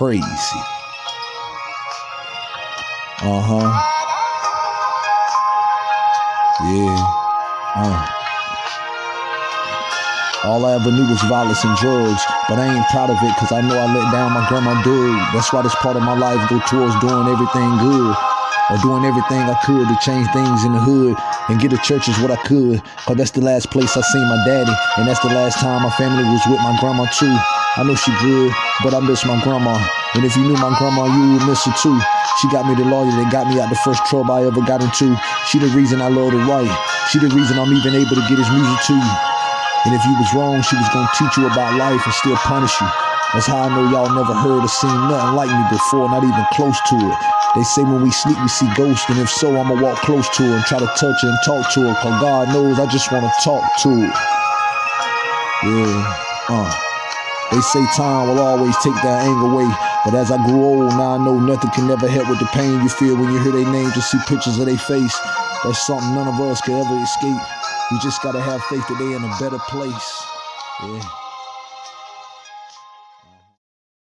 crazy. Uh huh. Yeah. Uh. All I ever knew was violence and drugs, but I ain't proud of it because I know I let down my grandma dude. That's why this part of my life go towards doing everything good or doing everything I could to change things in the hood and get to churches what I could. Cause that's the last place I seen my daddy, and that's the last time my family was with my grandma too. I know she good, but I miss my grandma. And if you knew my grandma, you would miss her too. She got me the lawyer that got me out the first trouble I ever got into. She the reason I love to write. She the reason I'm even able to get his music to you. And if you was wrong, she was gonna teach you about life and still punish you. That's how I know y'all never heard or seen nothing like me before, not even close to it. They say when we sleep, we see ghosts, and if so, I'ma walk close to her and try to touch her and talk to her, cause God knows I just wanna talk to her. Yeah, uh. They say time will always take that anger away. But as I grew old, now I know nothing can ever help with the pain you feel when you hear their name, just see pictures of their face. That's something none of us can ever escape. We just gotta have faith that they in a better place. Yeah.